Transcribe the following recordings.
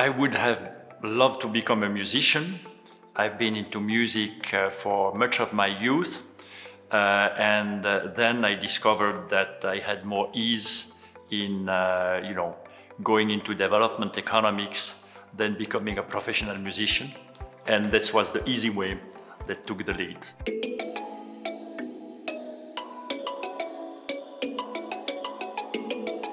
I would have loved to become a musician. I've been into music uh, for much of my youth. Uh, and uh, then I discovered that I had more ease in, uh, you know, going into development economics than becoming a professional musician. And that was the easy way that took the lead.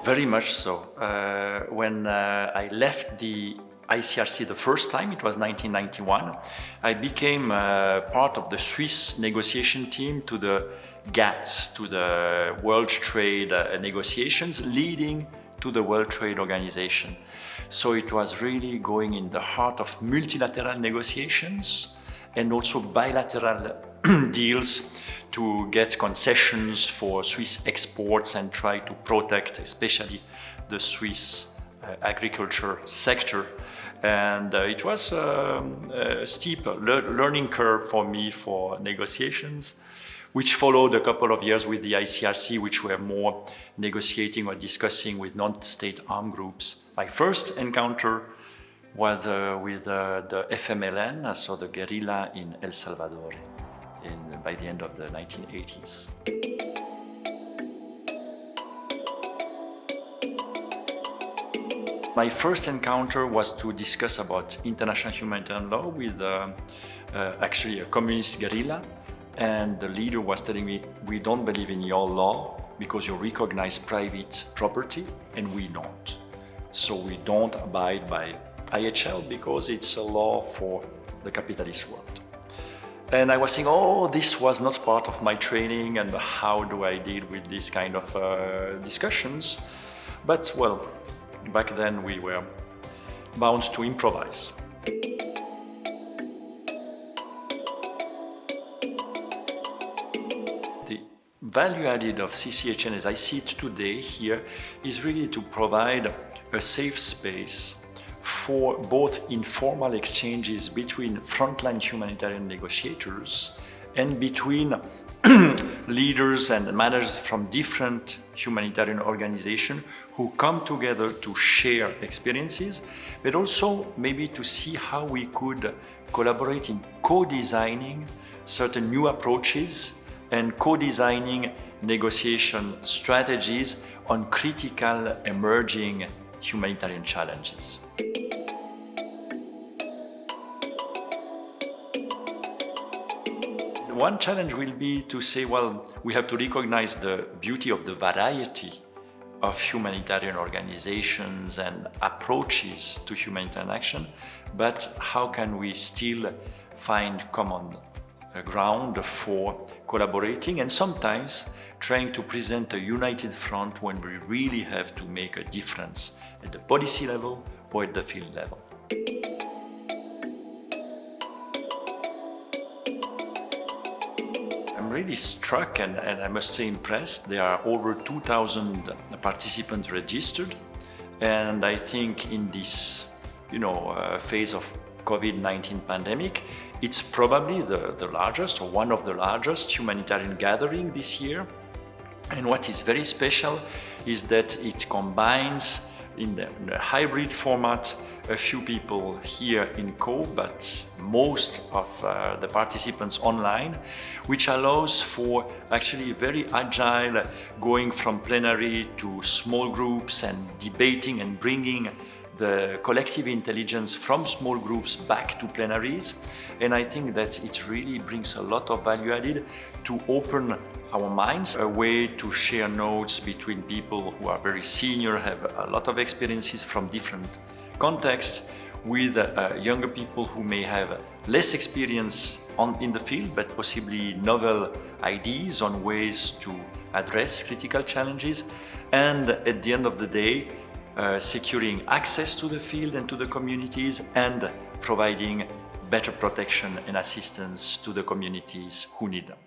Very much so. Uh, when uh, I left the ICRC the first time, it was 1991, I became uh, part of the Swiss negotiation team to the GATT, to the World Trade uh, negotiations, leading to the World Trade Organization. So it was really going in the heart of multilateral negotiations and also bilateral deals to get concessions for Swiss exports and try to protect especially the Swiss uh, agriculture sector. And uh, it was um, a steep le learning curve for me for negotiations, which followed a couple of years with the ICRC, which were more negotiating or discussing with non-state armed groups. My first encounter was uh, with uh, the FMLN, so the guerrilla in El Salvador in, by the end of the 1980s. My first encounter was to discuss about international humanitarian law with uh, uh, actually a communist guerrilla and the leader was telling me, we don't believe in your law because you recognize private property and we don't. So we don't abide by IHL because it's a law for the capitalist world. And I was saying, oh, this was not part of my training and how do I deal with these kind of uh, discussions? But well, back then we were bound to improvise. The value added of CCHN as I see it today here is really to provide a safe space for both informal exchanges between frontline humanitarian negotiators and between leaders and managers from different humanitarian organizations who come together to share experiences, but also maybe to see how we could collaborate in co-designing certain new approaches and co-designing negotiation strategies on critical emerging humanitarian challenges. One challenge will be to say, well, we have to recognize the beauty of the variety of humanitarian organizations and approaches to humanitarian action, but how can we still find common uh, ground for collaborating and sometimes trying to present a united front when we really have to make a difference at the policy level or at the field level. I'm really struck and, and, I must say impressed. There are over 2,000 participants registered and I think in this you know, uh, phase of COVID-19 pandemic, it's probably the, the largest or one of the largest humanitarian gathering this year. And what is very special is that it combines in the, hybrid format a few people here in Co, but most of uh, the participants online, which allows for actually very agile going from plenary to small groups and debating and bringing the collective intelligence from small groups back to plenaries. And I think that it really brings a lot of value added to open our minds, a way to share notes between people who are very senior, have a lot of experiences from different contexts, with uh, younger people who may have less experience on, in the field, but possibly novel ideas on ways to address critical challenges. And at the end of the day, uh, securing access to the field and to the communities and providing better protection and assistance to the communities who need them.